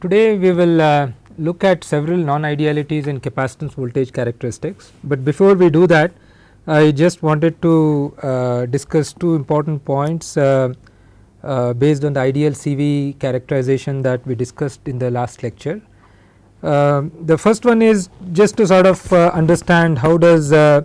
today we will uh, look at several non-idealities in capacitance voltage characteristics, but before we do that I just wanted to uh, discuss two important points uh, based on the ideal CV characterization that we discussed in the last lecture. Uh, the first one is just to sort of uh, understand how does uh,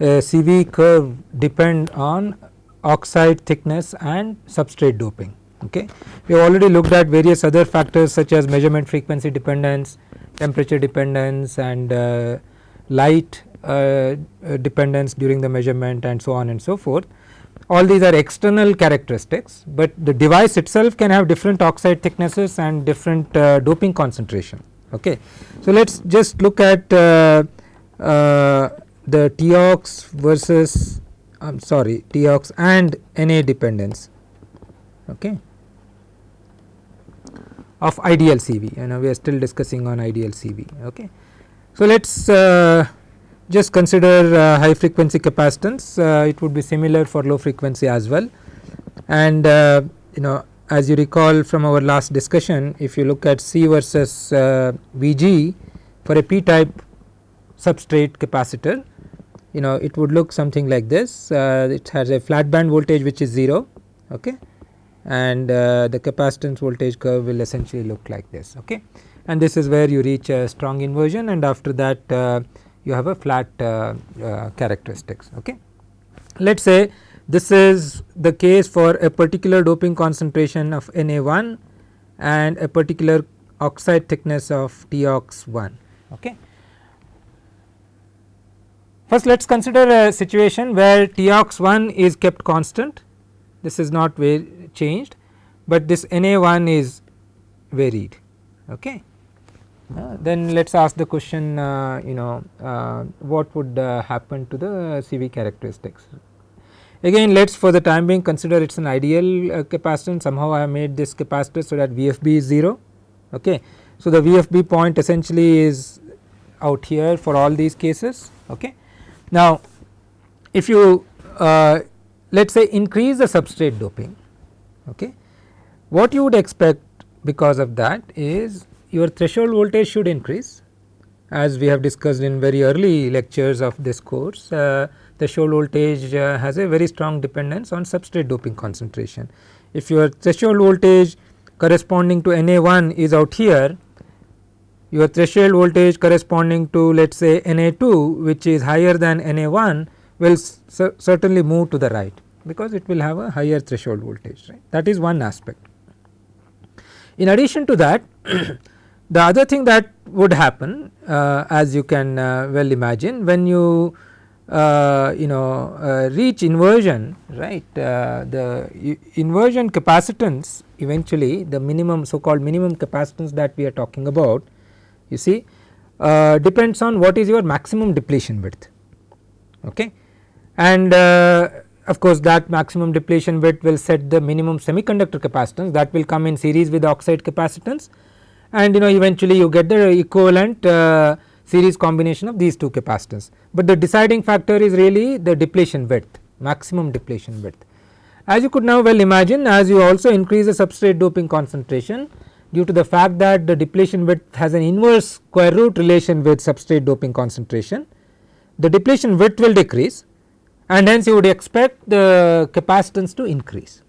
CV curve depend on oxide thickness and substrate doping. Okay. We have already looked at various other factors such as measurement frequency dependence, temperature dependence and uh, light uh, dependence during the measurement and so on and so forth. All these are external characteristics, but the device itself can have different oxide thicknesses and different uh, doping concentration. Okay. So, let us just look at uh, uh, the TOX versus I am sorry TOX and Na dependence. Okay of ideal CV you know we are still discussing on ideal CV. Okay. So, let us uh, just consider uh, high frequency capacitance uh, it would be similar for low frequency as well and uh, you know as you recall from our last discussion if you look at C versus uh, Vg for a p type substrate capacitor you know it would look something like this uh, it has a flat band voltage which is 0 okay and uh, the capacitance voltage curve will essentially look like this okay? And this is where you reach a strong inversion and after that uh, you have a flat uh, uh characteristics okay? Let us say this is the case for a particular doping concentration of Na1 and a particular oxide thickness of TOX1 okay? First let us consider a situation where TOX1 is kept constant. This is not changed, but this Na1 is varied. Okay. Uh, then let us ask the question uh, you know uh, what would uh, happen to the CV characteristics. Again let us for the time being consider it is an ideal uh, capacitance somehow I have made this capacitor so that VFB is 0. Okay. So, the VFB point essentially is out here for all these cases. Okay. Now, if you uh, let us say increase the substrate doping okay. What you would expect because of that is your threshold voltage should increase as we have discussed in very early lectures of this course uh, threshold voltage uh, has a very strong dependence on substrate doping concentration. If your threshold voltage corresponding to Na1 is out here your threshold voltage corresponding to let us say Na2 which is higher than Na1 will certainly move to the right because it will have a higher threshold voltage right that is one aspect. In addition to that the other thing that would happen uh, as you can uh, well imagine when you uh, you know uh, reach inversion right uh, the inversion capacitance eventually the minimum so called minimum capacitance that we are talking about you see uh, depends on what is your maximum depletion width okay and of course that maximum depletion width will set the minimum semiconductor capacitance that will come in series with oxide capacitance and you know eventually you get the equivalent uh, series combination of these two capacitance. But the deciding factor is really the depletion width maximum depletion width. As you could now well imagine as you also increase the substrate doping concentration due to the fact that the depletion width has an inverse square root relation with substrate doping concentration the depletion width will decrease and hence you would expect the capacitance to increase.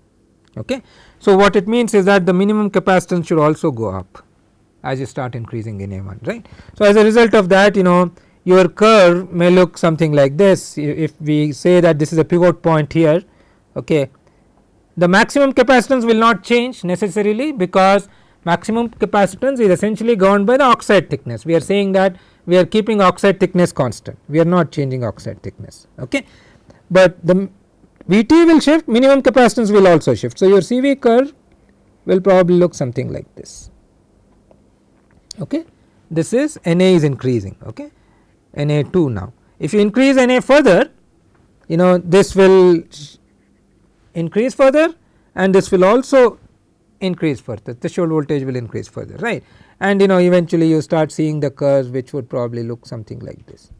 Okay. So, what it means is that the minimum capacitance should also go up as you start increasing Na1 right. So, as a result of that you know your curve may look something like this if we say that this is a pivot point here okay the maximum capacitance will not change necessarily because maximum capacitance is essentially governed by the oxide thickness we are saying that we are keeping oxide thickness constant we are not changing oxide thickness okay but the Vt will shift minimum capacitance will also shift. So, your CV curve will probably look something like this. Okay? This is Na is increasing. Okay? Na2 now. If you increase Na further you know this will increase further and this will also increase further. Threshold voltage will increase further right? And you know eventually you start seeing the curves which would probably look something like this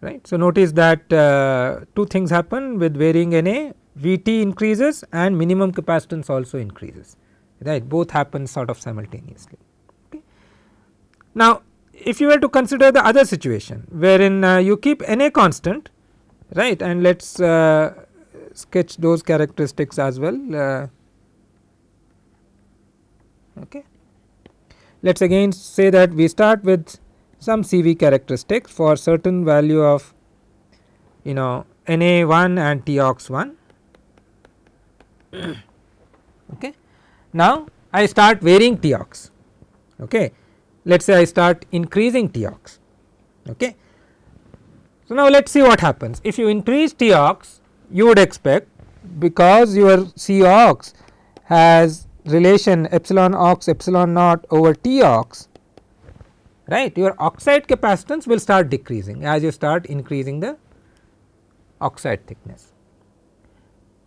right. So, notice that uh, two things happen with varying Na Vt increases and minimum capacitance also increases right both happen sort of simultaneously. Okay. Now if you were to consider the other situation wherein uh, you keep Na constant right and let us uh, sketch those characteristics as well. Uh, okay. Let us again say that we start with some CV characteristics for certain value of you know Na 1 and Tox 1. okay. Now I start varying Tox. Okay. Let us say I start increasing Tox. Okay. So now let us see what happens if you increase Tox you would expect because your Cox has relation epsilon ox epsilon naught over T ox right? Your oxide capacitance will start decreasing as you start increasing the oxide thickness.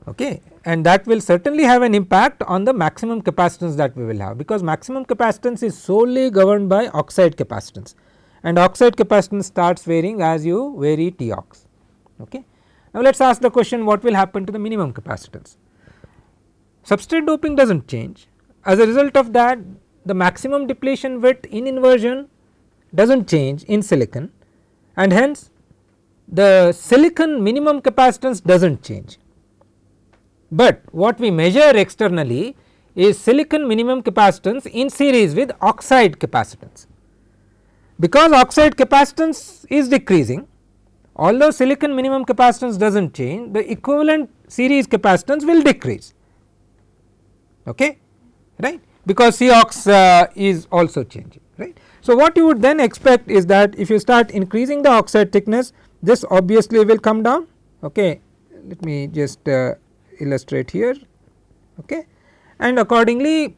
Okay? And that will certainly have an impact on the maximum capacitance that we will have because maximum capacitance is solely governed by oxide capacitance. And oxide capacitance starts varying as you vary T ox okay. Now let us ask the question what will happen to the minimum capacitance? Substrate doping does not change. As a result of that the maximum depletion width in inversion does not change in silicon and hence the silicon minimum capacitance does not change. But what we measure externally is silicon minimum capacitance in series with oxide capacitance. Because oxide capacitance is decreasing although silicon minimum capacitance does not change the equivalent series capacitance will decrease okay right because Cox uh, is also changing. So, what you would then expect is that if you start increasing the oxide thickness this obviously will come down. Okay let me just uh, illustrate here. Okay and accordingly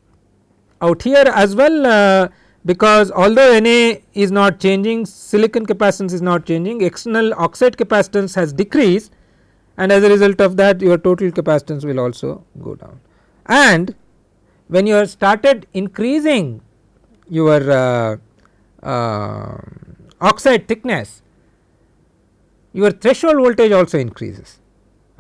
out here as well uh, because although Na is not changing silicon capacitance is not changing external oxide capacitance has decreased and as a result of that your total capacitance will also go down. And when you have started increasing your uh, uh, oxide thickness your threshold voltage also increases.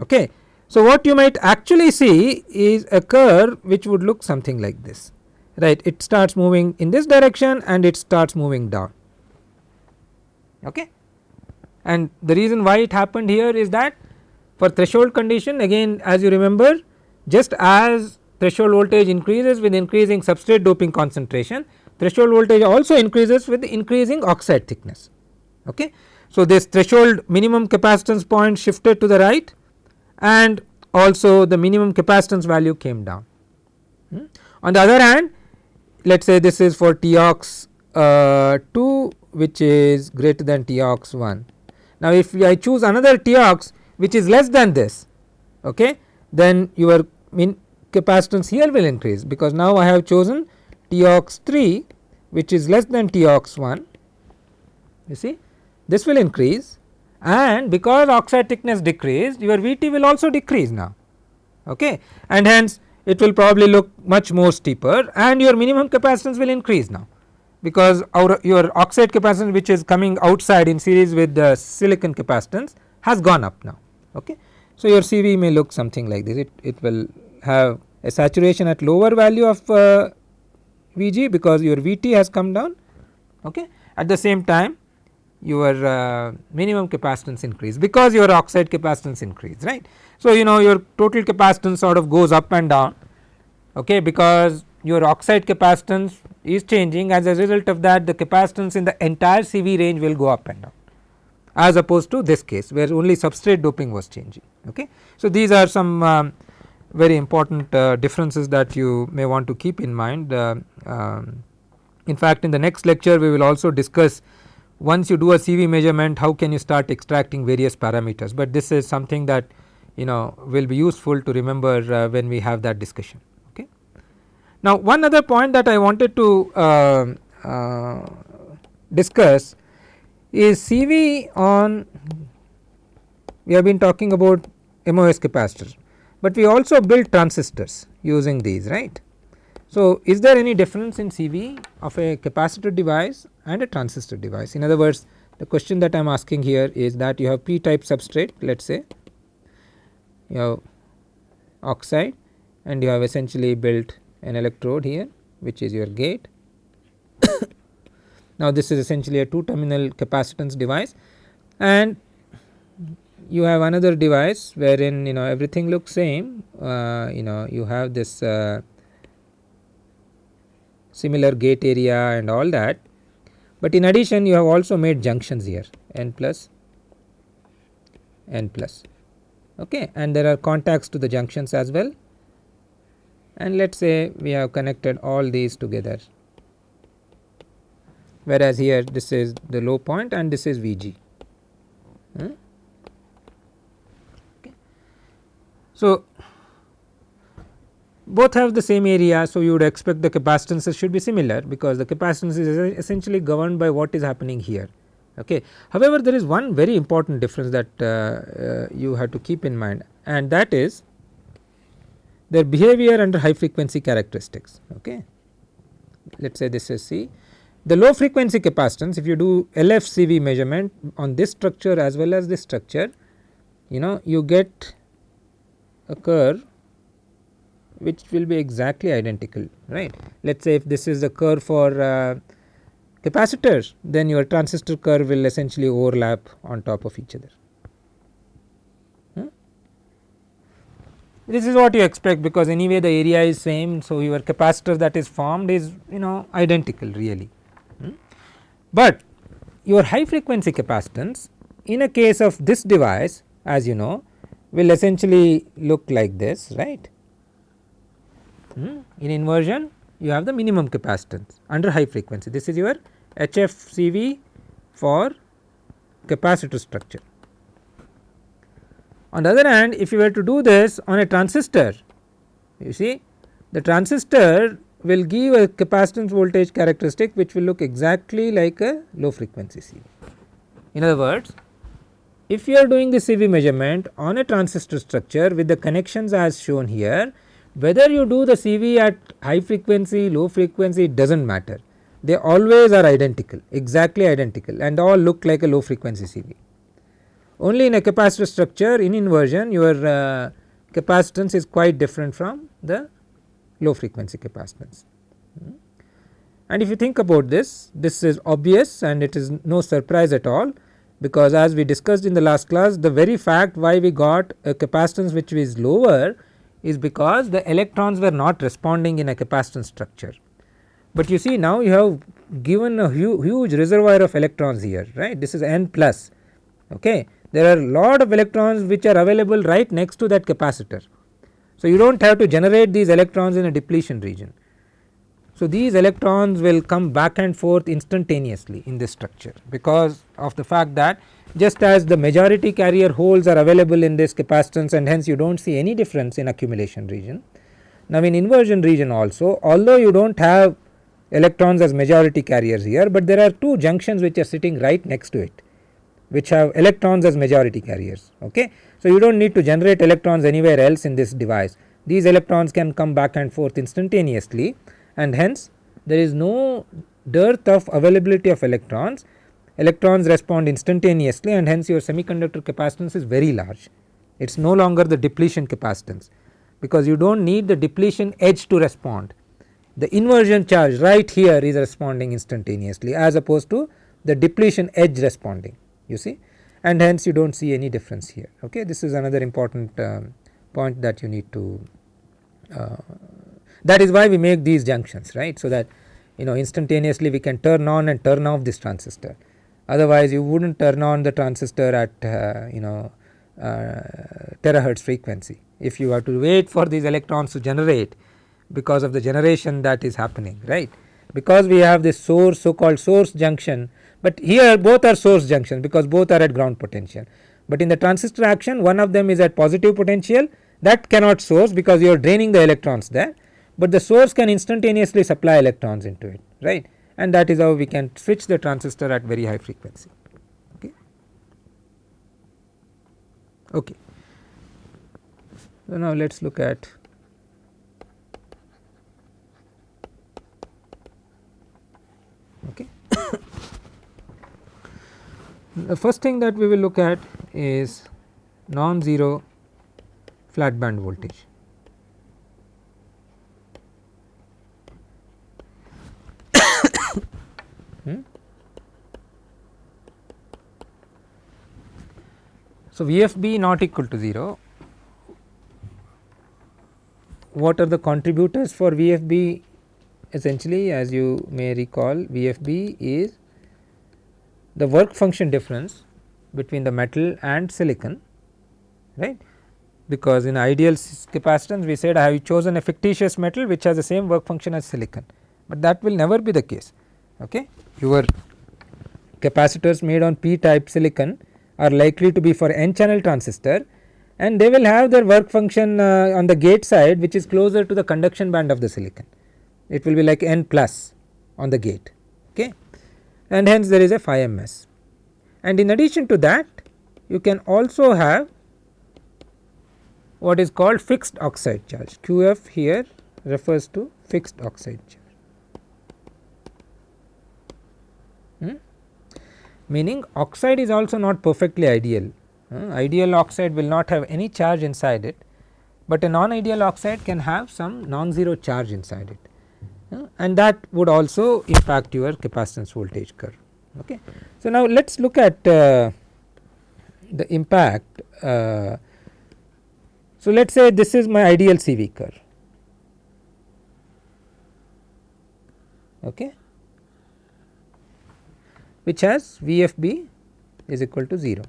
Okay. So, what you might actually see is a curve which would look something like this right it starts moving in this direction and it starts moving down okay and the reason why it happened here is that for threshold condition again as you remember just as threshold voltage increases with increasing substrate doping concentration threshold voltage also increases with increasing oxide thickness okay so this threshold minimum capacitance point shifted to the right and also the minimum capacitance value came down hmm. on the other hand let us say this is for Tox uh, 2 which is greater than Tox 1. Now if I choose another Tox which is less than this okay then your mean capacitance here will increase because now I have chosen Tox 3 which is less than Tox 1 you see this will increase. And because oxide thickness decreased your Vt will also decrease now okay. And hence it will probably look much more steeper and your minimum capacitance will increase now. Because our your oxide capacitance which is coming outside in series with the silicon capacitance has gone up now okay. So your CV may look something like this. It, it will have a saturation at lower value of uh, Vg because your Vt has come down okay at the same time your uh, minimum capacitance increase because your oxide capacitance increase right. So, you know your total capacitance sort of goes up and down okay because your oxide capacitance is changing as a result of that the capacitance in the entire CV range will go up and down as opposed to this case where only substrate doping was changing okay. So, these are some um, very important uh, differences that you may want to keep in mind uh, um, in fact in the next lecture we will also discuss once you do a CV measurement how can you start extracting various parameters, but this is something that you know will be useful to remember uh, when we have that discussion. Okay. Now one other point that I wanted to uh, discuss is CV on we have been talking about MOS capacitors, but we also build transistors using these right. So, is there any difference in CV of a capacitor device and a transistor device? In other words the question that I am asking here is that you have p type substrate let us say you have oxide and you have essentially built an electrode here which is your gate. now, this is essentially a two terminal capacitance device and you have another device wherein you know everything looks same uh, you know you have this uh, similar gate area and all that, but in addition you have also made junctions here n plus n plus okay and there are contacts to the junctions as well and let us say we have connected all these together whereas here this is the low point and this is Vg. Hmm? Okay. So, both have the same area. So, you would expect the capacitances should be similar because the capacitance is essentially governed by what is happening here. Okay. However, there is one very important difference that uh, uh, you have to keep in mind and that is their behavior under high frequency characteristics. Okay. Let us say this is C. The low frequency capacitance if you do LFCV measurement on this structure as well as this structure you know you get curve which will be exactly identical right. Let us say if this is the curve for uh, capacitors then your transistor curve will essentially overlap on top of each other. Hmm? This is what you expect because anyway the area is same. So, your capacitor that is formed is you know identical really, hmm? but your high frequency capacitance in a case of this device as you know will essentially look like this right. Hmm? In inversion you have the minimum capacitance under high frequency this is your HFCV for capacitor structure. On the other hand if you were to do this on a transistor you see the transistor will give a capacitance voltage characteristic which will look exactly like a low frequency CV. In other words if you are doing the CV measurement on a transistor structure with the connections as shown here whether you do the CV at high frequency, low frequency it does not matter. They always are identical, exactly identical and all look like a low frequency CV. Only in a capacitor structure in inversion your uh, capacitance is quite different from the low frequency capacitance. Hmm. And if you think about this, this is obvious and it is no surprise at all because as we discussed in the last class the very fact why we got a capacitance which is lower is because the electrons were not responding in a capacitance structure. But you see now you have given a hu huge reservoir of electrons here right this is n plus okay. There are lot of electrons which are available right next to that capacitor. So, you do not have to generate these electrons in a depletion region. So, these electrons will come back and forth instantaneously in this structure because of the fact that just as the majority carrier holes are available in this capacitance and hence you do not see any difference in accumulation region. Now in inversion region also although you do not have electrons as majority carriers here, but there are two junctions which are sitting right next to it which have electrons as majority carriers ok. So you do not need to generate electrons anywhere else in this device these electrons can come back and forth instantaneously and hence there is no dearth of availability of electrons electrons respond instantaneously and hence your semiconductor capacitance is very large. It is no longer the depletion capacitance because you do not need the depletion edge to respond. The inversion charge right here is responding instantaneously as opposed to the depletion edge responding you see and hence you do not see any difference here okay. This is another important um, point that you need to uh, that is why we make these junctions right. So that you know instantaneously we can turn on and turn off this transistor. Otherwise you would not turn on the transistor at uh, you know uh, terahertz frequency if you have to wait for these electrons to generate because of the generation that is happening right? Because we have this source so called source junction but here both are source junctions because both are at ground potential. But in the transistor action one of them is at positive potential that cannot source because you are draining the electrons there but the source can instantaneously supply electrons into it right and that is how we can switch the transistor at very high frequency. Okay. okay. So, now let us look at okay. the first thing that we will look at is non-zero flat band voltage. So, VFB not equal to 0 what are the contributors for VFB essentially as you may recall VFB is the work function difference between the metal and silicon right because in ideal capacitance we said I have chosen a fictitious metal which has the same work function as silicon, but that will never be the case. Okay. Your capacitors made on p type silicon are likely to be for n channel transistor and they will have their work function uh, on the gate side which is closer to the conduction band of the silicon. It will be like n plus on the gate okay and hence there is a phi ms. And in addition to that you can also have what is called fixed oxide charge QF here refers to fixed oxide charge hmm? Meaning oxide is also not perfectly ideal uh, ideal oxide will not have any charge inside it, but a non ideal oxide can have some non-zero charge inside it uh, and that would also impact your capacitance voltage curve. Okay. So, now let us look at uh, the impact. Uh, so, let us say this is my ideal CV curve. Okay, which has VFB is equal to 0.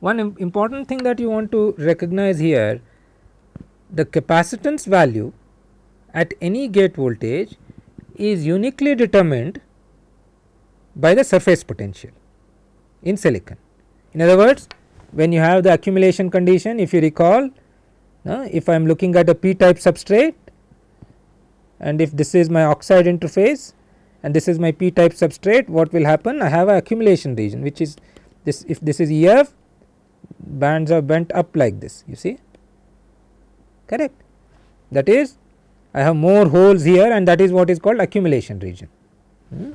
One important thing that you want to recognize here the capacitance value at any gate voltage is uniquely determined by the surface potential in silicon. In other words when you have the accumulation condition if you recall uh, if I am looking at a p type substrate and if this is my oxide interface and this is my p type substrate what will happen? I have a accumulation region which is this if this is EF bands are bent up like this you see? Correct. That is I have more holes here and that is what is called accumulation region. Hmm.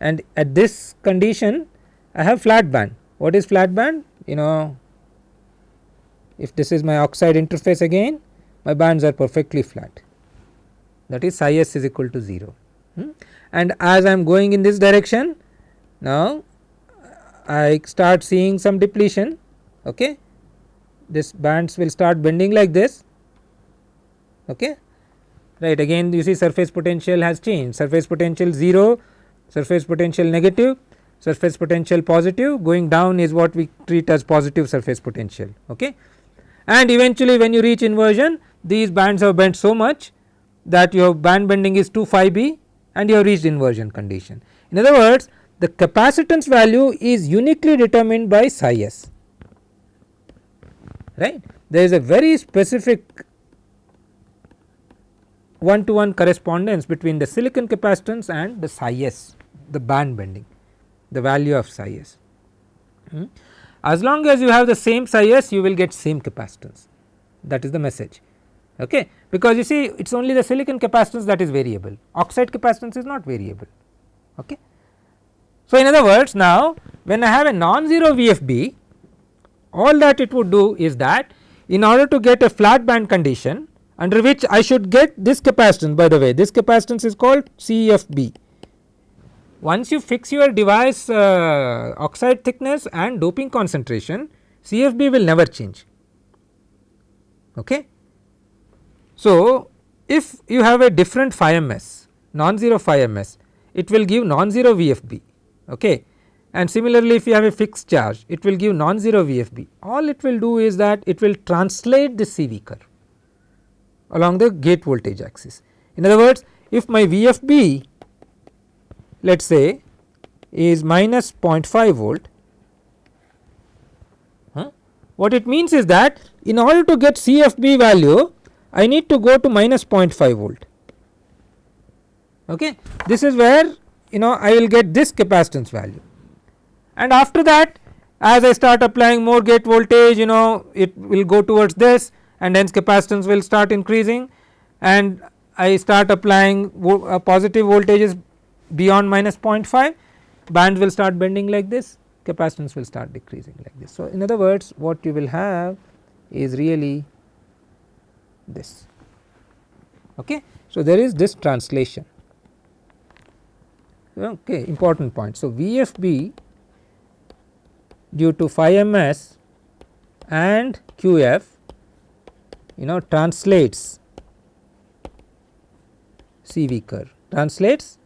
and at this condition I have flat band. What is flat band? You know if this is my oxide interface again my bands are perfectly flat that is psi s is equal to 0 hmm. and as I am going in this direction now I start seeing some depletion okay? This bands will start bending like this okay? Right again you see surface potential has changed. Surface potential 0 surface potential negative surface potential positive going down is what we treat as positive surface potential okay? And eventually when you reach inversion these bands have bent so much that your band bending is 2 phi b and you have reached inversion condition in other words the capacitance value is uniquely determined by psi s right. There is a very specific one to one correspondence between the silicon capacitance and the psi s the band bending the value of psi s. Hmm. As long as you have the same psi s you will get same capacitance that is the message okay because you see it is only the silicon capacitance that is variable oxide capacitance is not variable okay. So, in other words now when I have a non-zero VFB all that it would do is that in order to get a flat band condition under which I should get this capacitance by the way this capacitance is called CFB. Once you fix your device uh, oxide thickness and doping concentration CFB will never change. Okay. So, if you have a different phi ms non-zero phi ms it will give non-zero VFB okay? And similarly if you have a fixed charge it will give non-zero VFB all it will do is that it will translate the CV curve along the gate voltage axis. In other words if my VFB let us say is minus 0.5 volt huh, what it means is that in order to get CFB value I need to go to minus 0.5 volt. Okay? This is where you know I will get this capacitance value. And after that as I start applying more gate voltage you know it will go towards this and hence capacitance will start increasing. And I start applying uh, positive voltages beyond minus 0.5 band will start bending like this capacitance will start decreasing like this. So, in other words what you will have is really this okay. So, there is this translation okay important point. So, VFB due to phi ms and QF you know translates CV curve translates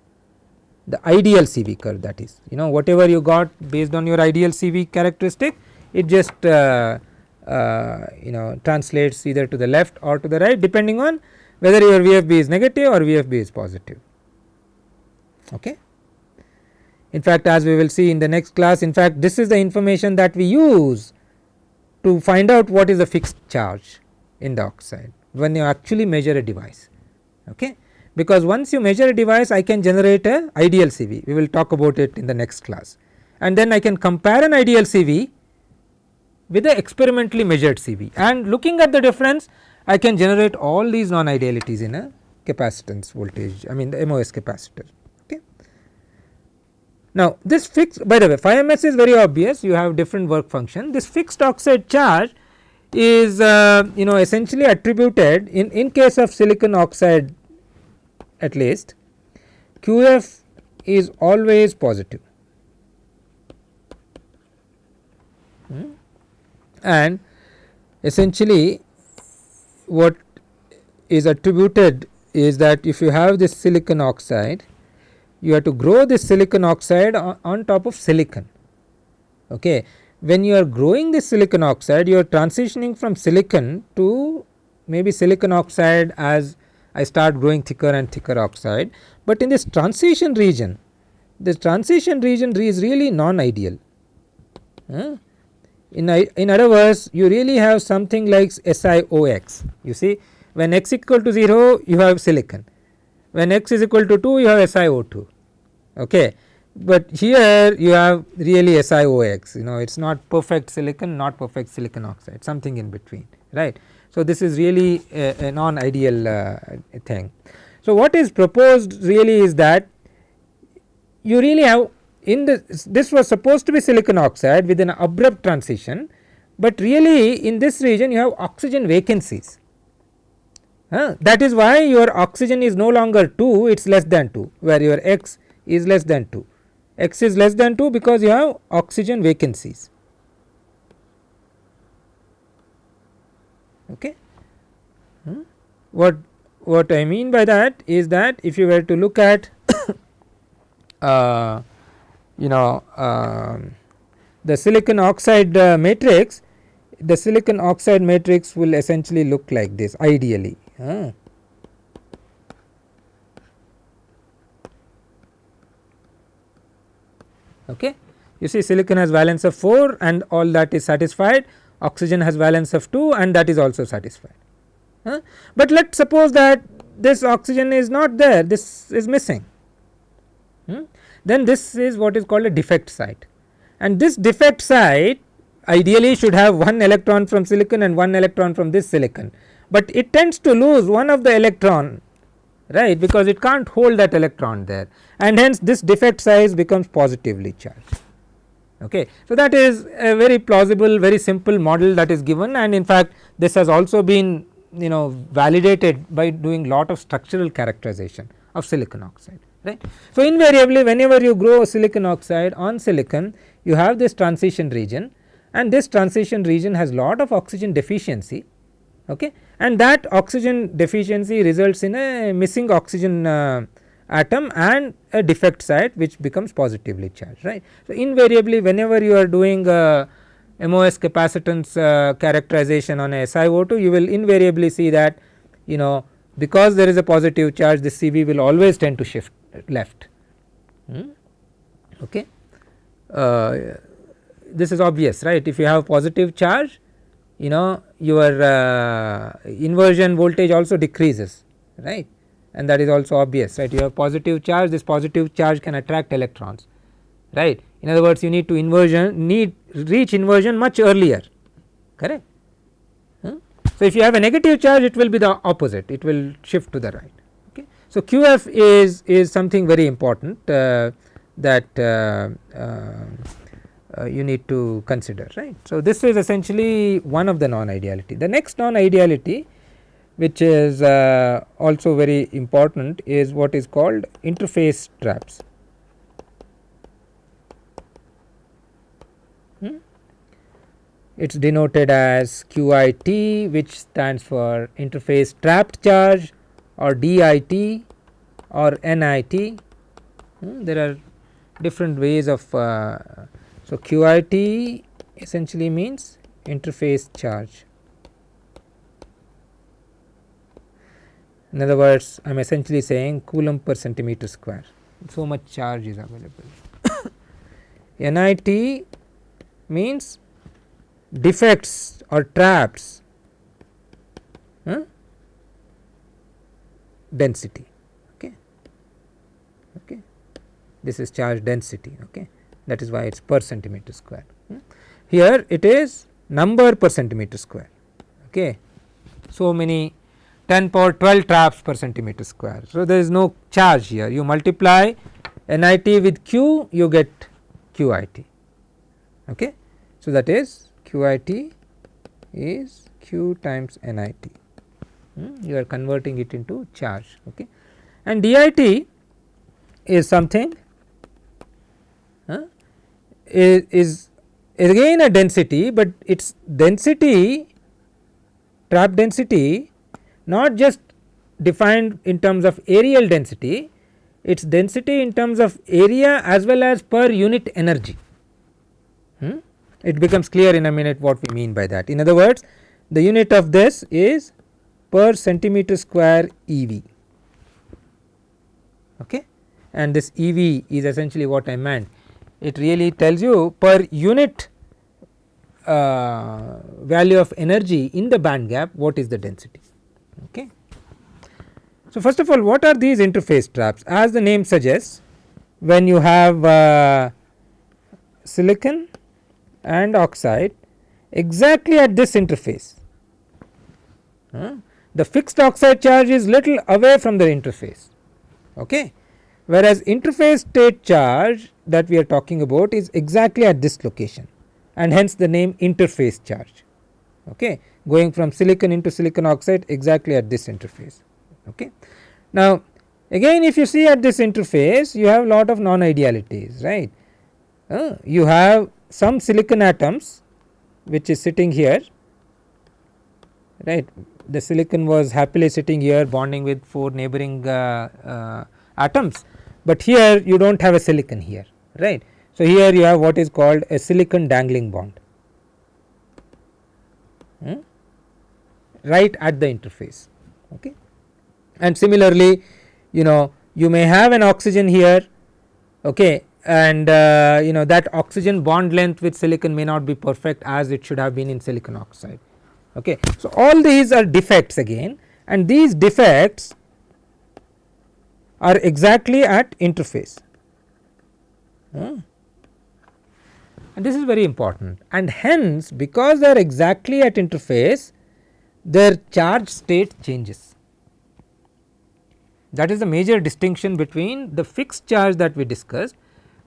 the ideal CV curve that is you know whatever you got based on your ideal CV characteristic it just uh, uh, you know translates either to the left or to the right depending on whether your VFB is negative or VFB is positive. Okay. In fact, as we will see in the next class in fact this is the information that we use to find out what is the fixed charge in the oxide when you actually measure a device. Okay because once you measure a device I can generate a ideal CV we will talk about it in the next class and then I can compare an ideal CV with the experimentally measured CV and looking at the difference I can generate all these non idealities in a capacitance voltage I mean the MOS capacitor. Okay. Now this fixed by the way phi ms is very obvious you have different work function this fixed oxide charge is uh, you know essentially attributed in in case of silicon oxide at least QF is always positive and essentially what is attributed is that if you have this silicon oxide you have to grow this silicon oxide on, on top of silicon. Okay. When you are growing this silicon oxide you are transitioning from silicon to maybe silicon oxide as I start growing thicker and thicker oxide, but in this transition region this transition region is really non ideal. Uh, in, in other words you really have something like SiOx you see when x equal to 0 you have silicon. When x is equal to 2 you have SiO2 okay? But here you have really SiOx you know it is not perfect silicon not perfect silicon oxide something in between right. So, this is really a, a non ideal uh, thing. So, what is proposed really is that you really have in this this was supposed to be silicon oxide with an abrupt transition, but really in this region you have oxygen vacancies. Uh, that is why your oxygen is no longer 2 it is less than 2 where your x is less than 2 x is less than 2 because you have oxygen vacancies. Okay. Hmm? What what I mean by that is that if you were to look at uh, you know uh, the silicon oxide uh, matrix the silicon oxide matrix will essentially look like this ideally. Okay. You see silicon has valence of 4 and all that is satisfied oxygen has valence of 2 and that is also satisfied. But let us suppose that this oxygen is not there this is missing? Then this is what is called a defect site. And this defect site ideally should have one electron from silicon and one electron from this silicon, but it tends to lose one of the electron right because it cannot hold that electron there. And hence this defect site becomes positively charged. Okay. So, that is a very plausible very simple model that is given. And in fact this has also been you know validated by doing lot of structural characterization of silicon oxide right. So, invariably whenever you grow silicon oxide on silicon you have this transition region and this transition region has lot of oxygen deficiency okay and that oxygen deficiency results in a missing oxygen uh, atom and a defect site which becomes positively charged right. So, invariably whenever you are doing uh, MOS capacitance uh, characterization on a SiO2 you will invariably see that you know because there is a positive charge the CV will always tend to shift left hmm? okay. Uh, this is obvious right if you have positive charge you know your uh, inversion voltage also decreases right and that is also obvious right you have positive charge this positive charge can attract electrons right in other words you need to inversion need reach inversion much earlier correct. Hmm? So, if you have a negative charge it will be the opposite it will shift to the right. So, QF is is something very important uh, that uh, uh, uh, you need to consider right. So, this is essentially one of the non-ideality. The next non-ideality which is uh, also very important is what is called interface traps. Hmm? It is denoted as QIT which stands for interface trapped charge or DIT or NIT. Hmm, there are different ways of uh, so QIT essentially means interface charge. In other words I am essentially saying coulomb per centimeter square so much charge is available. NIT means defects or traps huh? Density okay? Okay? This is charge density okay? That is why it is per centimeter square. Hmm? here it is number per centimeter square okay? So many 10 power 12 traps per centimeter square. So there is no charge here. You multiply nit with q you get qit okay? So that is QIT is Q times NIT hmm, you are converting it into charge okay and DIT is something uh, is, is again a density, but its density trap density not just defined in terms of areal density its density in terms of area as well as per unit energy. Hmm? it becomes clear in a minute what we mean by that. In other words the unit of this is per centimeter square EV okay and this EV is essentially what I meant it really tells you per unit uh, value of energy in the band gap what is the density okay. So first of all what are these interface traps as the name suggests when you have uh, silicon and oxide exactly at this interface. Uh, the fixed oxide charge is little away from the interface okay? Whereas interface state charge that we are talking about is exactly at this location and hence the name interface charge okay? Going from silicon into silicon oxide exactly at this interface okay. Now again if you see at this interface you have a lot of non idealities right? Uh, you have some silicon atoms which is sitting here right the silicon was happily sitting here bonding with 4 neighboring uh, uh, atoms, but here you do not have a silicon here right. So, here you have what is called a silicon dangling bond hmm, right at the interface okay. and similarly you know you may have an oxygen here okay and uh, you know that oxygen bond length with silicon may not be perfect as it should have been in silicon oxide. Okay. So, all these are defects again and these defects are exactly at interface hmm. and this is very important and hence because they are exactly at interface their charge state changes. That is the major distinction between the fixed charge that we discussed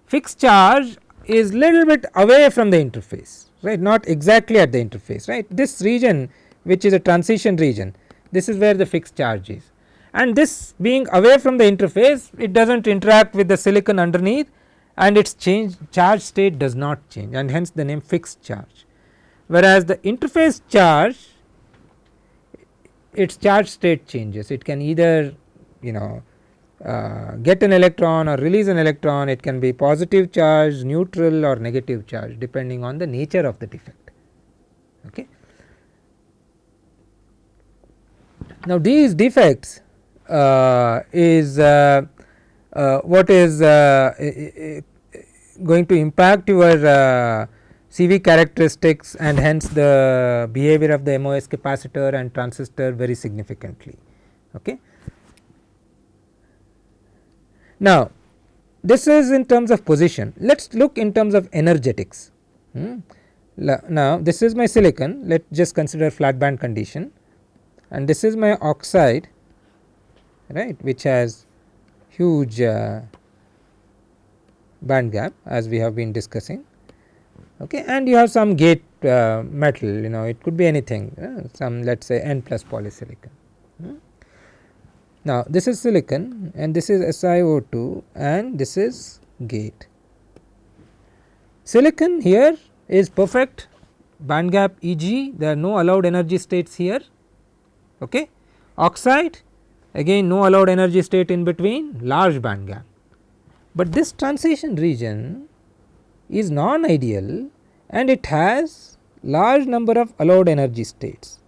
fixed charge is little bit away from the interface right not exactly at the interface right? This region which is a transition region this is where the fixed charge is. And this being away from the interface it does not interact with the silicon underneath and its change charge state does not change and hence the name fixed charge. Whereas the interface charge its charge state changes. It can either you know uh, get an electron or release an electron it can be positive charge, neutral or negative charge depending on the nature of the defect. Okay. Now these defects uh, is uh, uh what is uh, going to impact your CV characteristics and hence the behavior of the MOS capacitor and transistor very significantly. Okay. Now this is in terms of position let us look in terms of energetics. Hmm. Now this is my silicon let us just consider flat band condition and this is my oxide right which has huge uh, band gap as we have been discussing okay and you have some gate uh, metal you know it could be anything uh, some let us say n plus polysilicon. Now this is silicon and this is SiO2 and this is gate. Silicon here is perfect band gap Eg there are no allowed energy states here okay. oxide again no allowed energy state in between large band gap. But this transition region is non ideal and it has large number of allowed energy states.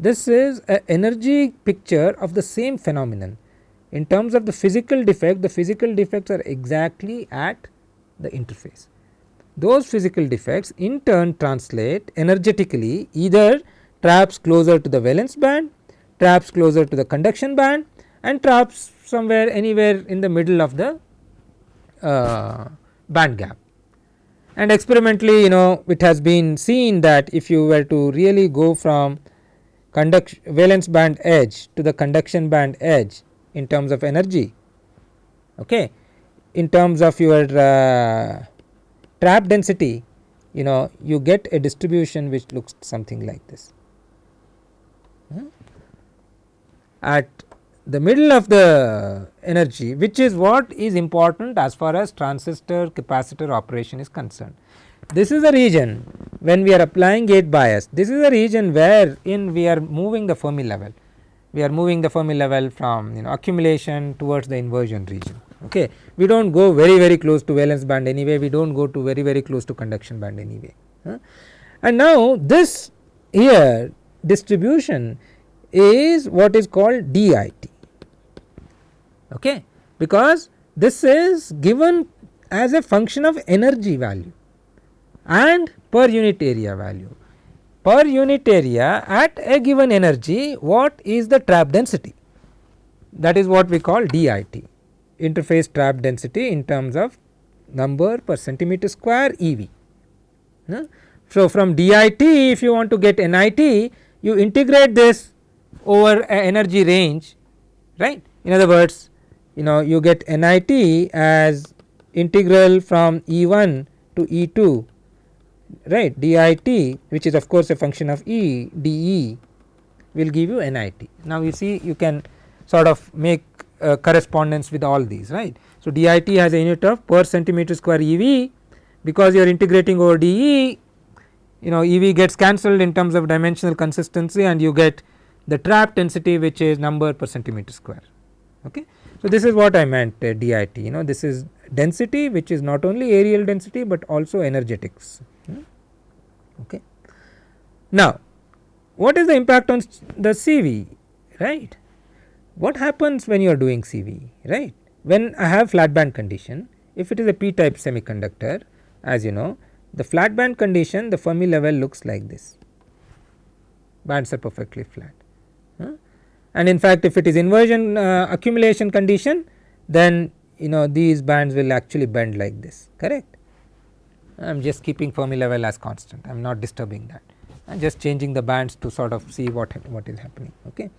This is a energy picture of the same phenomenon in terms of the physical defect the physical defects are exactly at the interface. Those physical defects in turn translate energetically either traps closer to the valence band, traps closer to the conduction band and traps somewhere anywhere in the middle of the uh, band gap. And experimentally you know it has been seen that if you were to really go from valence band edge to the conduction band edge in terms of energy okay in terms of your uh, trap density you know you get a distribution which looks something like this. Hmm? At the middle of the energy which is what is important as far as transistor capacitor operation is concerned. This is the region when we are applying gate bias. This is the region where in we are moving the Fermi level. We are moving the Fermi level from you know accumulation towards the inversion region. Okay. We do not go very very close to valence band anyway, we do not go to very very close to conduction band anyway. Huh? And now this here distribution is what is called DIT okay, because this is given as a function of energy value and per unit area value. Per unit area at a given energy what is the trap density that is what we call DIT interface trap density in terms of number per centimeter square EV. So, from DIT if you want to get NIT you integrate this over a energy range right. In other words you know you get NIT as integral from E1 to E2 right DIT which is of course a function of E dE will give you NIT. Now you see you can sort of make correspondence with all these right. So, DIT has a unit of per centimeter square EV because you are integrating over DE you know EV gets cancelled in terms of dimensional consistency and you get the trap density which is number per centimeter square okay. So, this is what I meant uh, DIT you know this is density which is not only areal density but also energetics. Okay. Now what is the impact on the CV right? What happens when you are doing CV right? When I have flat band condition if it is a p type semiconductor as you know the flat band condition the Fermi level looks like this. Bands are perfectly flat and in fact if it is inversion uh, accumulation condition then you know these bands will actually bend like this correct I am just keeping Fermi level as constant. I am not disturbing that. I am just changing the bands to sort of see what what is happening okay.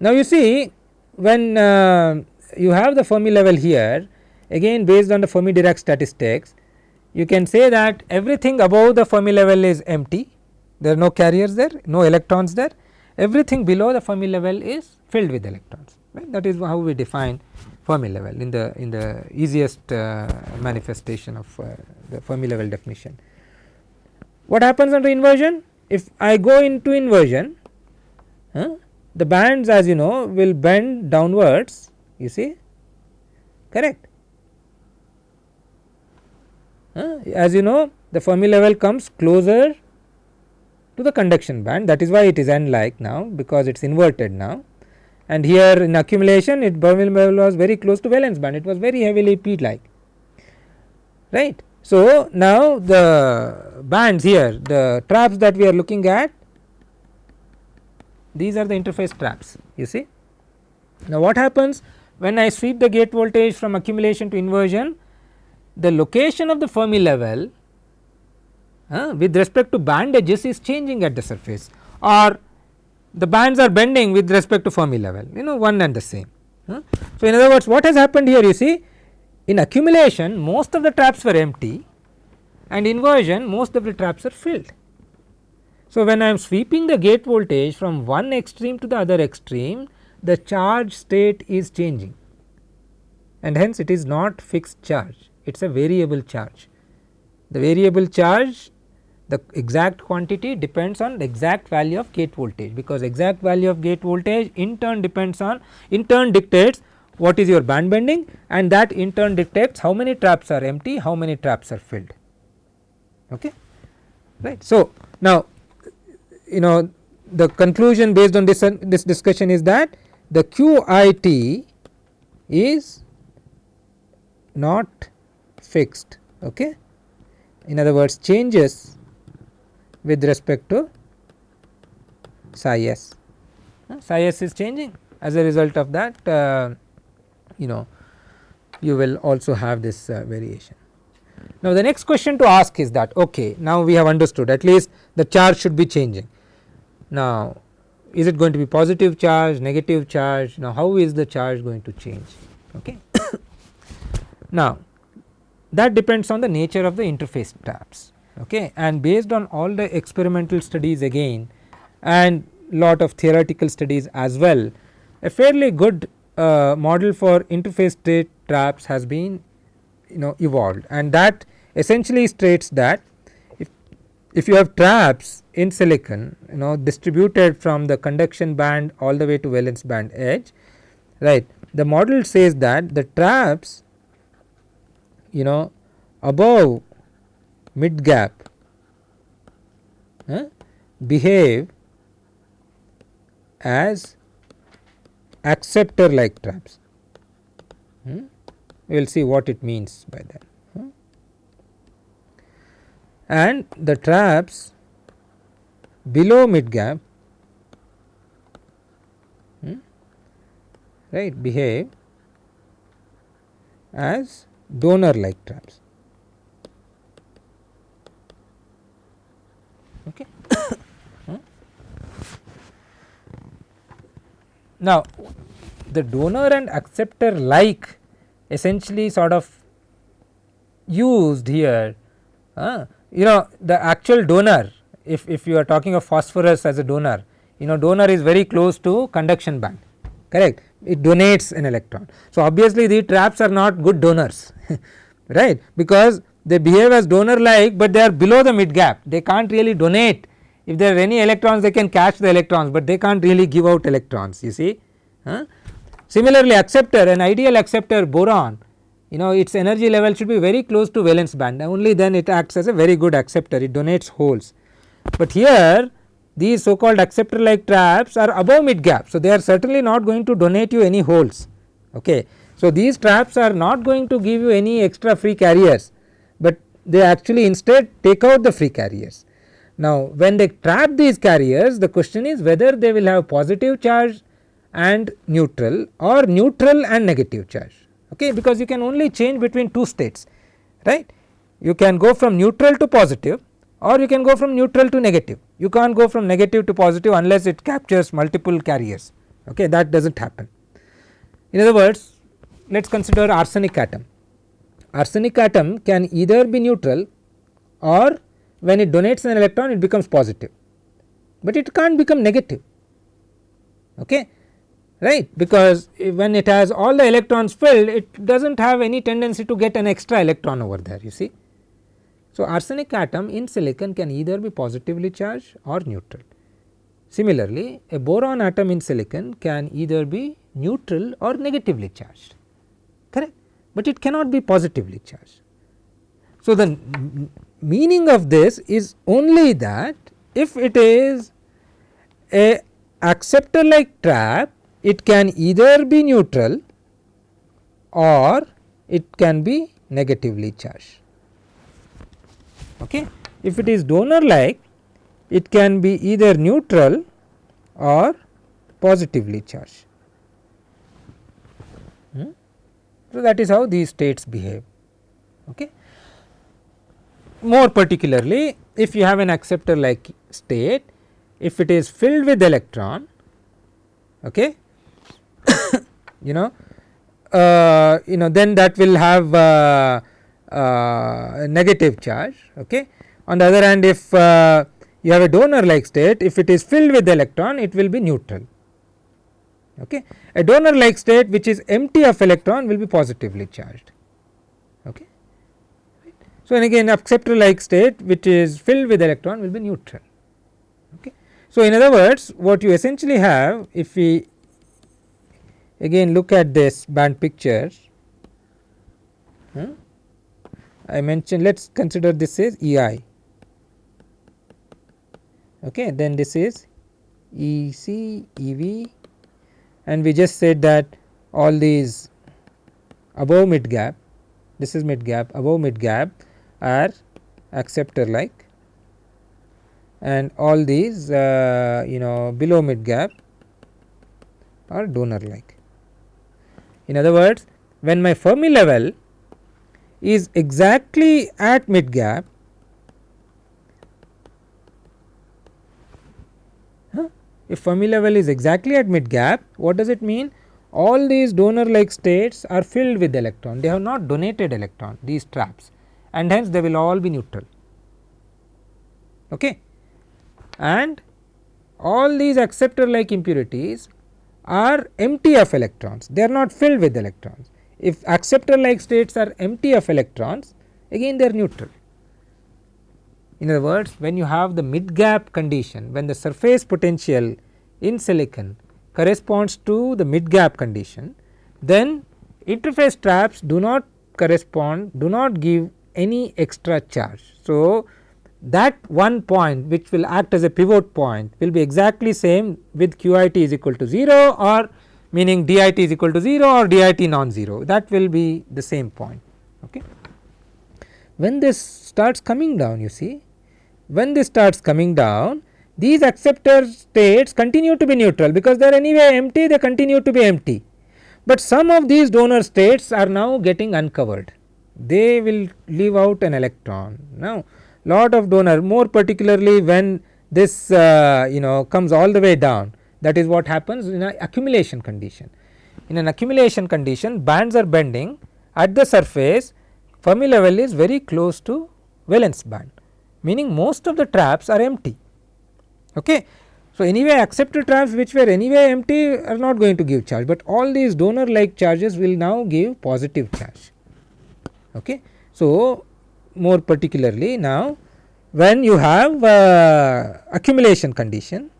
Now you see when uh, you have the Fermi level here again based on the Fermi Dirac statistics you can say that everything above the Fermi level is empty. There are no carriers there no electrons there. Everything below the Fermi level is filled with electrons right? That is how we define Fermi level in the in the easiest uh, manifestation of uh, the Fermi level definition. What happens under inversion if I go into inversion huh, the bands as you know will bend downwards you see correct. Uh, as you know the Fermi level comes closer to the conduction band that is why it is n like now because it is inverted now and here in accumulation it Fermi level was very close to valence band it was very heavily p like right. So, now the bands here the traps that we are looking at these are the interface traps you see. Now what happens when I sweep the gate voltage from accumulation to inversion the location of the Fermi level uh, with respect to band edges is changing at the surface or the bands are bending with respect to Fermi level you know one and the same. Uh. So, in other words what has happened here you see in accumulation most of the traps were empty and inversion most of the traps are filled. So, when I am sweeping the gate voltage from one extreme to the other extreme the charge state is changing and hence it is not fixed charge it is a variable charge the variable charge the exact quantity depends on the exact value of gate voltage because exact value of gate voltage in turn depends on in turn dictates what is your band bending and that in turn dictates how many traps are empty how many traps are filled. Okay? Right. So, now you know the conclusion based on this this discussion is that the QIT is not fixed. Okay? In other words changes with respect to psi s psi s is changing as a result of that uh, you know you will also have this uh, variation. Now, the next question to ask is that okay now we have understood at least the charge should be changing. Now, is it going to be positive charge, negative charge now how is the charge going to change okay. now, that depends on the nature of the interface traps okay? And based on all the experimental studies again and lot of theoretical studies as well a fairly good uh, model for interface state traps has been you know evolved. And that essentially states that if, if you have traps in silicon you know distributed from the conduction band all the way to valence band edge right the model says that the traps you know above mid gap uh, behave as acceptor like traps. Hmm? We will see what it means by that. Hmm? And the traps below mid gap hmm, right behave as donor like traps. Okay. Now, the donor and acceptor like essentially sort of used here uh, you know the actual donor if, if you are talking of phosphorus as a donor you know donor is very close to conduction band correct it donates an electron. So, obviously the traps are not good donors right because they behave as donor like, but they are below the mid gap they can't really donate if there are any electrons they can catch the electrons, but they can't really give out electrons you see. Huh? Similarly, acceptor an ideal acceptor boron you know its energy level should be very close to valence band only then it acts as a very good acceptor it donates holes. But here these so called acceptor like traps are above mid gap. So, they are certainly not going to donate you any holes. Okay. So, these traps are not going to give you any extra free carriers, they actually instead take out the free carriers. Now, when they trap these carriers the question is whether they will have positive charge and neutral or neutral and negative charge okay because you can only change between two states right. You can go from neutral to positive or you can go from neutral to negative you can't go from negative to positive unless it captures multiple carriers okay that does not happen. In other words let us consider arsenic atom arsenic atom can either be neutral or when it donates an electron it becomes positive, but it can't become negative. Okay? Right? Because when it has all the electrons filled it does not have any tendency to get an extra electron over there you see. So, arsenic atom in silicon can either be positively charged or neutral. Similarly, a boron atom in silicon can either be neutral or negatively charged but it cannot be positively charged. So, the meaning of this is only that if it is a acceptor like trap it can either be neutral or it can be negatively charged. Okay. If it is donor like it can be either neutral or positively charged. Hmm? So, that is how these states behave. Okay more particularly if you have an acceptor like state if it is filled with electron okay you know uh, you know then that will have uh, uh, negative charge okay on the other hand if uh, you have a donor like state if it is filled with electron it will be neutral okay a donor like state which is empty of electron will be positively charged Okay. So, and again acceptor like state which is filled with electron will be neutral. Okay. So, in other words what you essentially have if we again look at this band picture hmm, I mentioned let us consider this is EI okay then this is EC EV and we just said that all these above mid gap this is mid gap above mid gap are acceptor like and all these uh, you know below mid gap are donor like. In other words when my Fermi level is exactly at mid gap if Fermi level is exactly at mid gap what does it mean? All these donor like states are filled with electron. They have not donated electron these traps. And hence they will all be neutral. Okay? And all these acceptor like impurities are empty of electrons. They are not filled with electrons. If acceptor like states are empty of electrons again they are neutral. In other words when you have the mid gap condition when the surface potential in silicon corresponds to the mid gap condition then interface traps do not correspond do not give any extra charge. So, that one point which will act as a pivot point will be exactly same with QIT is equal to 0 or meaning DIT is equal to 0 or DIT non-zero that will be the same point. Okay. When this starts coming down you see when this starts coming down these acceptor states continue to be neutral because they are anyway empty they continue to be empty. But some of these donor states are now getting uncovered they will leave out an electron. Now lot of donor more particularly when this uh, you know comes all the way down that is what happens in an accumulation condition. In an accumulation condition bands are bending at the surface Fermi level is very close to valence band meaning most of the traps are empty. Okay. So, anyway acceptor traps which were anyway empty are not going to give charge, but all these donor like charges will now give positive charge. Okay. So, more particularly now when you have uh, accumulation condition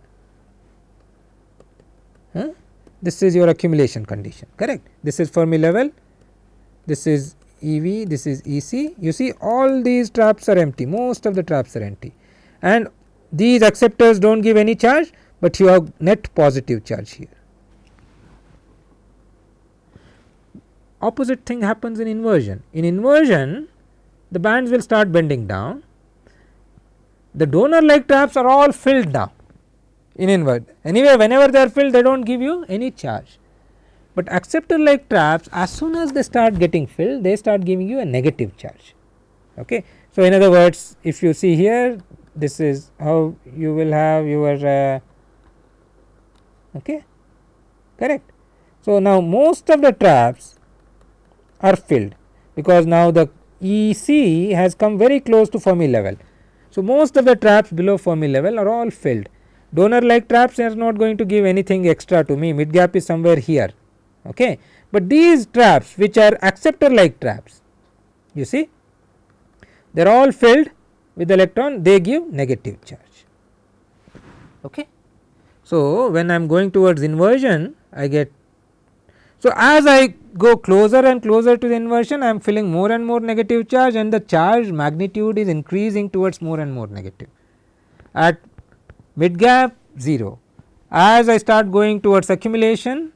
huh? this is your accumulation condition correct this is Fermi level this is EV this is EC you see all these traps are empty. Most of the traps are empty. And these acceptors do not give any charge, but you have net positive charge here. Opposite thing happens in inversion. In inversion the bands will start bending down. The donor like traps are all filled now in invert anyway whenever they are filled they do not give you any charge. But acceptor like traps as soon as they start getting filled they start giving you a negative charge. Okay. So, in other words if you see here this is how you will have your uh, okay correct. So, now most of the traps are filled because now the EC has come very close to Fermi level. So, most of the traps below Fermi level are all filled donor like traps are not going to give anything extra to me mid gap is somewhere here okay. But these traps which are acceptor like traps you see they are all filled with electron they give negative charge okay. So, when I am going towards inversion I get so as I go closer and closer to the inversion I am feeling more and more negative charge and the charge magnitude is increasing towards more and more negative at mid gap 0 as I start going towards accumulation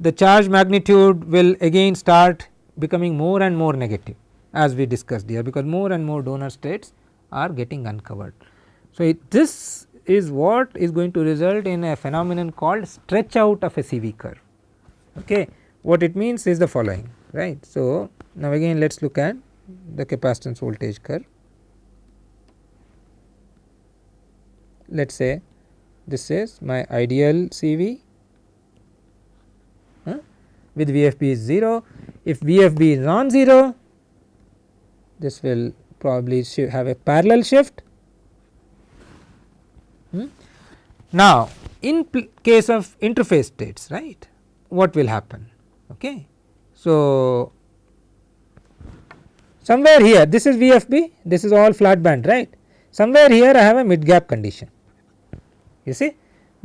the charge magnitude will again start becoming more and more negative as we discussed here because more and more donor states are getting uncovered. So, it, this is what is going to result in a phenomenon called stretch out of a CV curve. Okay. What it means is the following right. So, now again let us look at the capacitance voltage curve. Let us say this is my ideal CV with VFB is 0. If VFB is non-zero this will probably have a parallel shift. Hmm. Now, in case of interface states right what will happen okay. So, somewhere here this is VFB this is all flat band right somewhere here I have a mid gap condition you see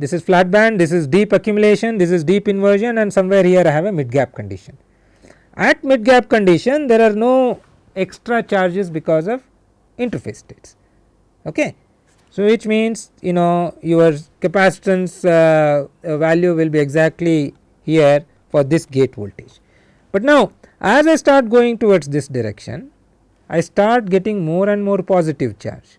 this is flat band this is deep accumulation this is deep inversion and somewhere here I have a mid gap condition. At mid gap condition there are no extra charges because of interface states okay. So, which means you know your capacitance uh, value will be exactly here for this gate voltage. But now as I start going towards this direction I start getting more and more positive charge.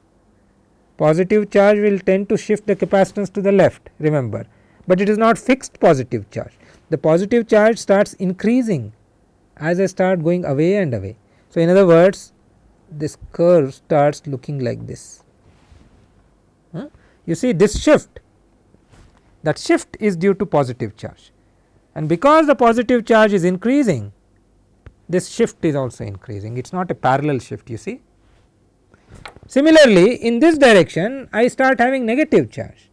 Positive charge will tend to shift the capacitance to the left remember, but it is not fixed positive charge. The positive charge starts increasing as I start going away and away. So, in other words this curve starts looking like this. Huh? You see this shift that shift is due to positive charge and because the positive charge is increasing this shift is also increasing it is not a parallel shift you see. Similarly, in this direction I start having negative charge,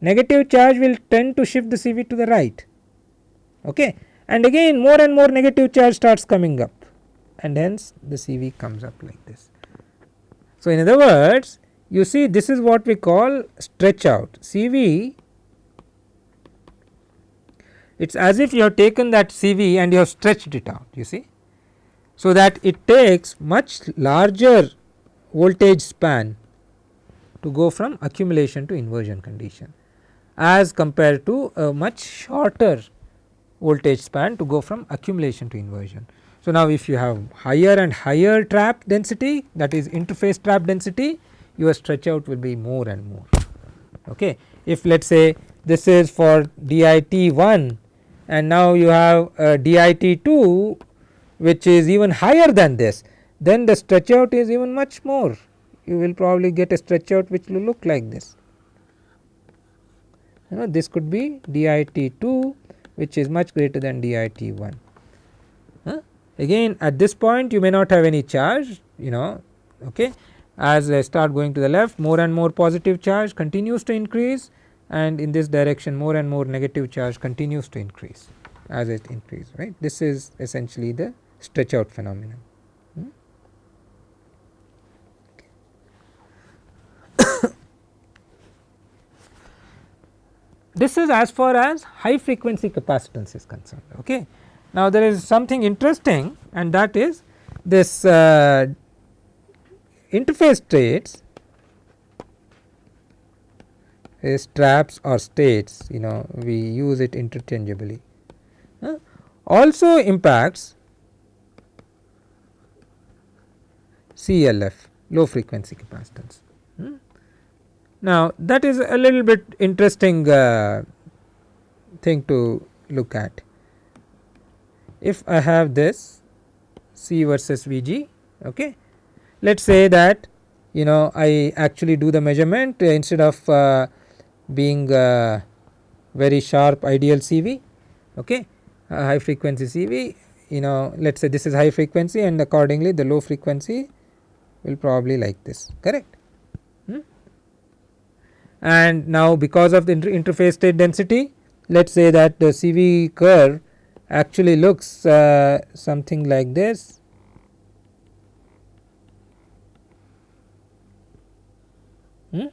negative charge will tend to shift the CV to the right okay. and again more and more negative charge starts coming up and hence the CV comes up like this. So, in other words you see this is what we call stretch out CV it is as if you have taken that CV and you have stretched it out you see. So, that it takes much larger voltage span to go from accumulation to inversion condition as compared to a much shorter voltage span to go from accumulation to inversion. So, now if you have higher and higher trap density that is interface trap density your stretch out will be more and more. Okay. If let us say this is for DIT 1 and now you have DIT 2 which is even higher than this then the stretch out is even much more you will probably get a stretch out which will look like this. You know, this could be DIT 2 which is much greater than DIT 1. Huh? Again at this point you may not have any charge you know okay. as I start going to the left more and more positive charge continues to increase and in this direction more and more negative charge continues to increase as it increases right. This is essentially the stretch out phenomenon. This is as far as high frequency capacitance is concerned. Okay. Now, there is something interesting and that is this uh, interface states is traps or states you know we use it interchangeably uh, also impacts CLF low frequency capacitance. Now, that is a little bit interesting uh, thing to look at. If I have this C versus Vg, okay. let us say that you know I actually do the measurement uh, instead of uh, being uh, very sharp ideal CV, okay, high frequency CV you know let us say this is high frequency and accordingly the low frequency will probably like this correct and now because of the inter interface state density let us say that the CV curve actually looks uh, something like this. Hmm?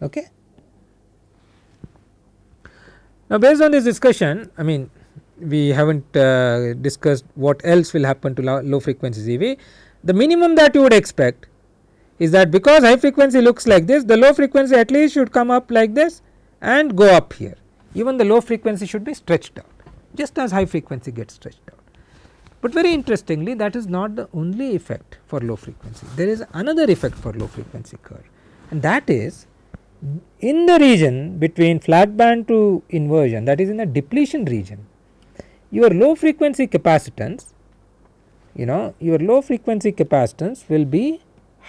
Okay. Now, based on this discussion I mean we have not uh, discussed what else will happen to low, low frequency CV. The minimum that you would expect is that because high frequency looks like this the low frequency at least should come up like this and go up here even the low frequency should be stretched out just as high frequency gets stretched out. But very interestingly that is not the only effect for low frequency there is another effect for low frequency curve and that is in the region between flat band to inversion that is in the depletion region your low frequency capacitance you know your low frequency capacitance will be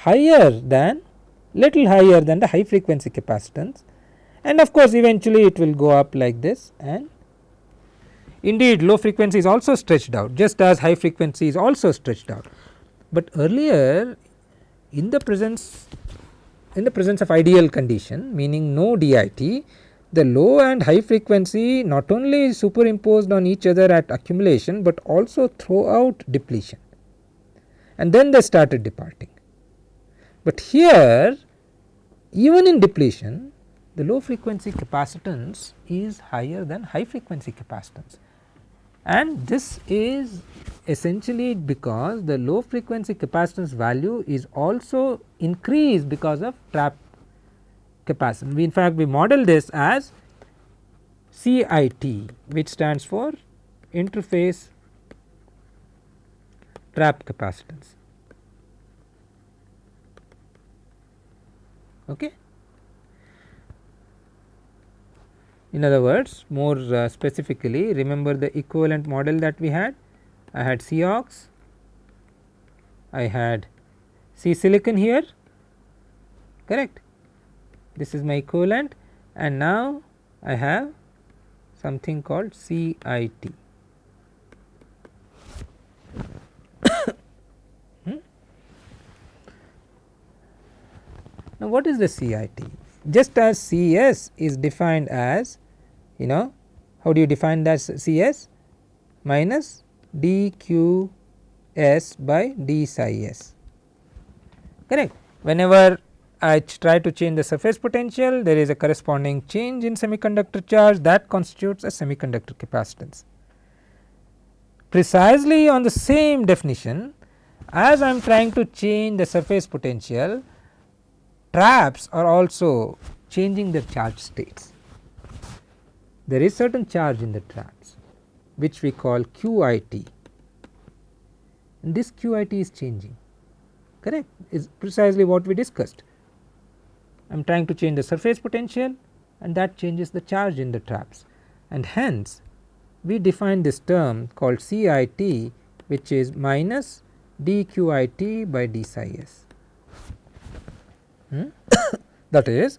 higher than little higher than the high frequency capacitance and of course eventually it will go up like this and indeed low frequency is also stretched out just as high frequency is also stretched out. But earlier in the presence in the presence of ideal condition meaning no DIT the low and high frequency not only superimposed on each other at accumulation, but also throughout depletion and then they started departing. But here even in depletion the low frequency capacitance is higher than high frequency capacitance and this is essentially because the low frequency capacitance value is also increased because of trap capacitance. We in fact, we model this as CIT which stands for interface trap capacitance. Okay. In other words more uh, specifically remember the equivalent model that we had? I had COX, I had C silicon here. Correct? This is my equivalent. And now I have something called CIT. hmm? Now, what is the CIT? Just as CS is defined as you know how do you define that CS minus dqs by d psi s correct. Whenever I try to change the surface potential there is a corresponding change in semiconductor charge that constitutes a semiconductor capacitance. Precisely on the same definition as I am trying to change the surface potential traps are also changing their charge states. There is certain charge in the traps which we call QIT and this QIT is changing correct is precisely what we discussed. I am trying to change the surface potential and that changes the charge in the traps and hence we define this term called CIT which is minus dQIT by d psi s. Hmm? that is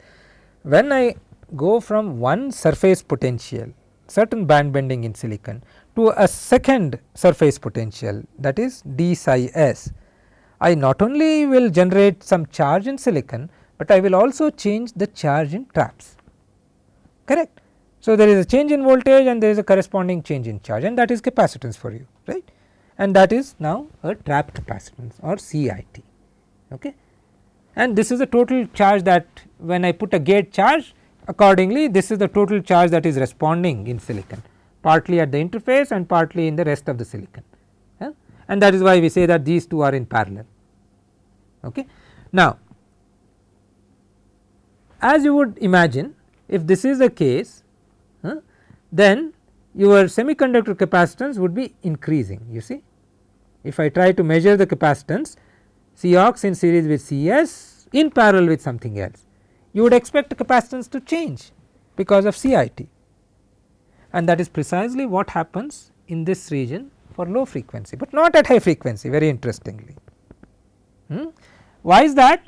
when I go from one surface potential certain band bending in silicon to a second surface potential that is d psi s. I not only will generate some charge in silicon, but I will also change the charge in traps correct. So, there is a change in voltage and there is a corresponding change in charge and that is capacitance for you right and that is now a trap capacitance or CIT. Okay. And this is the total charge that when I put a gate charge accordingly this is the total charge that is responding in silicon partly at the interface and partly in the rest of the silicon yeah? and that is why we say that these two are in parallel. Okay. Now, as you would imagine if this is the case huh, then your semiconductor capacitance would be increasing you see. If I try to measure the capacitance Cox in series with Cs in parallel with something else you would expect capacitance to change because of CIT and that is precisely what happens in this region for low frequency, but not at high frequency very interestingly. Hmm? Why is that?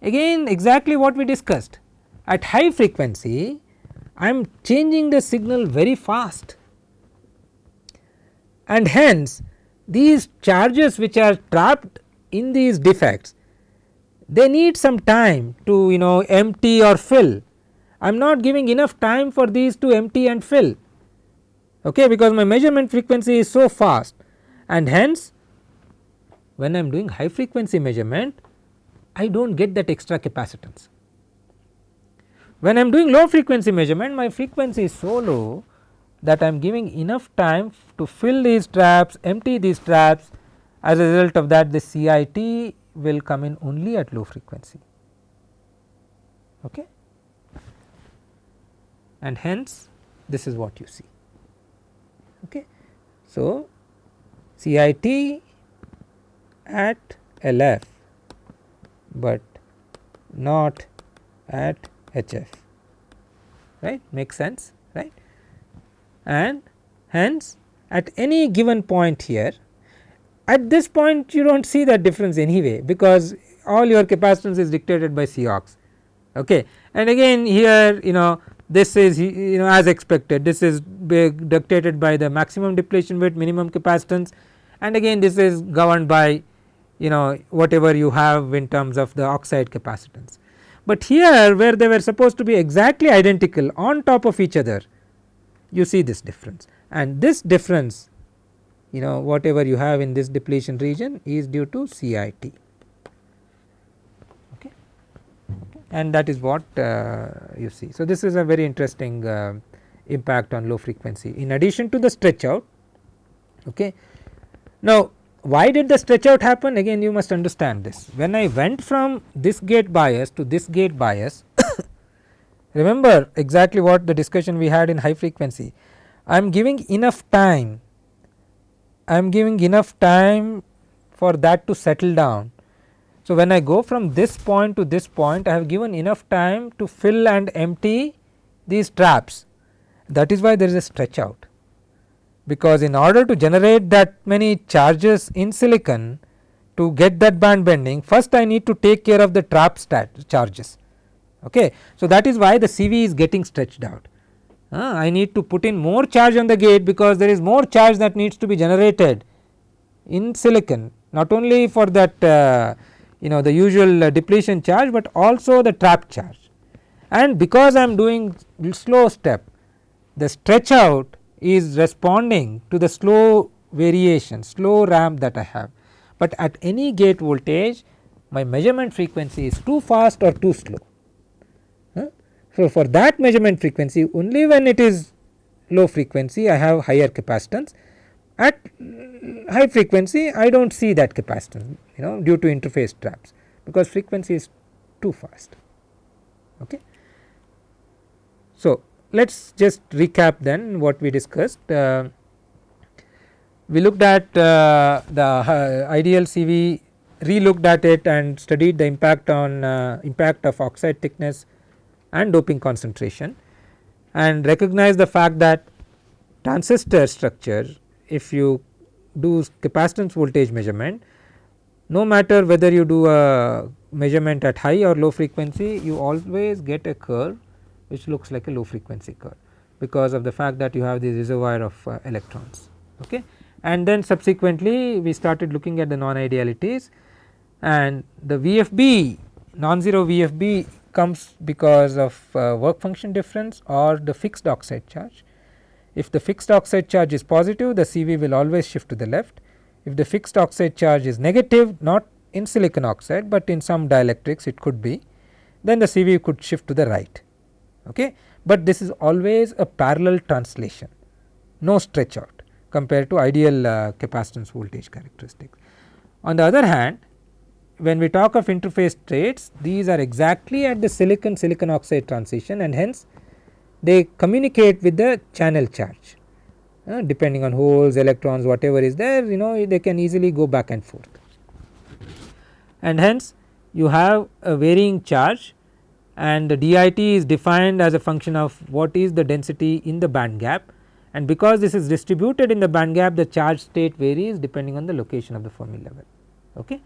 Again exactly what we discussed at high frequency I am changing the signal very fast and hence these charges which are trapped in these defects they need some time to you know empty or fill. I am not giving enough time for these to empty and fill okay, because my measurement frequency is so fast and hence when I am doing high frequency measurement I do not get that extra capacitance. When I am doing low frequency measurement my frequency is so low that I am giving enough time to fill these traps, empty these traps as a result of that the CIT will come in only at low frequency okay. and hence this is what you see. Okay. So, CIT at LF, but not at HF right makes sense right and hence at any given point here at this point you do not see that difference anyway because all your capacitance is dictated by Cox okay. And again here you know this is you know as expected this is dictated by the maximum depletion width minimum capacitance and again this is governed by you know whatever you have in terms of the oxide capacitance. But here where they were supposed to be exactly identical on top of each other you see this difference and this difference you know whatever you have in this depletion region is due to CIT okay. and that is what uh, you see. So, this is a very interesting uh, impact on low frequency in addition to the stretch out. Okay. Now, why did the stretch out happen again you must understand this when I went from this gate bias to this gate bias remember exactly what the discussion we had in high frequency I am giving enough time I am giving enough time for that to settle down. So, when I go from this point to this point I have given enough time to fill and empty these traps that is why there is a stretch out because in order to generate that many charges in silicon to get that band bending first I need to take care of the trap charges. Okay. So, that is why the CV is getting stretched out. Uh, I need to put in more charge on the gate because there is more charge that needs to be generated in silicon. Not only for that uh, you know the usual uh, depletion charge, but also the trap charge. And because I am doing slow step the stretch out is responding to the slow variation slow ramp that I have, but at any gate voltage my measurement frequency is too fast or too slow. So, for that measurement frequency only when it is low frequency I have higher capacitance at high frequency I do not see that capacitance you know due to interface traps because frequency is too fast. Okay. So, let us just recap then what we discussed. Uh, we looked at uh, the uh, ideal CV re-looked at it and studied the impact on uh, impact of oxide thickness and doping concentration and recognize the fact that transistor structure if you do capacitance voltage measurement no matter whether you do a measurement at high or low frequency you always get a curve which looks like a low frequency curve because of the fact that you have the reservoir of uh, electrons okay? And then subsequently we started looking at the non idealities and the VFB non-zero VFB comes because of uh, work function difference or the fixed oxide charge. If the fixed oxide charge is positive the CV will always shift to the left. If the fixed oxide charge is negative not in silicon oxide, but in some dielectrics it could be then the CV could shift to the right. Okay. But this is always a parallel translation no stretch out compared to ideal uh, capacitance voltage characteristics. On the other hand when we talk of interface states these are exactly at the silicon silicon oxide transition and hence they communicate with the channel charge. Uh, depending on holes electrons whatever is there you know they can easily go back and forth. And hence you have a varying charge and the DIT is defined as a function of what is the density in the band gap. And because this is distributed in the band gap the charge state varies depending on the location of the Fermi level. Okay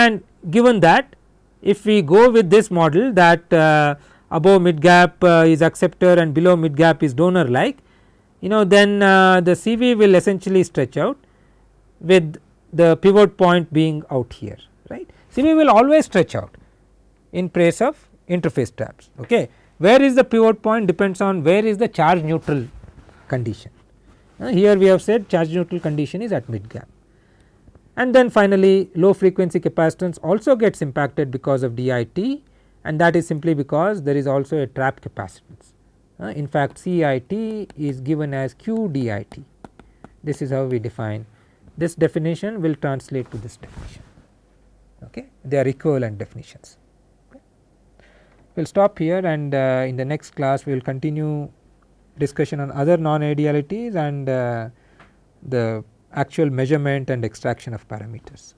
and given that if we go with this model that uh, above mid gap uh, is acceptor and below mid gap is donor like you know then uh, the CV will essentially stretch out with the pivot point being out here right. CV will always stretch out in place of interface traps okay. Where is the pivot point depends on where is the charge neutral condition. Here we have said charge neutral condition is at mid gap and then finally low frequency capacitance also gets impacted because of DIT and that is simply because there is also a trap capacitance. Uh, in fact, CIT is given as QDIT this is how we define. This definition will translate to this definition. Okay? They are equivalent definitions. We will stop here and uh, in the next class we will continue discussion on other non idealities and uh, the actual measurement and extraction of parameters.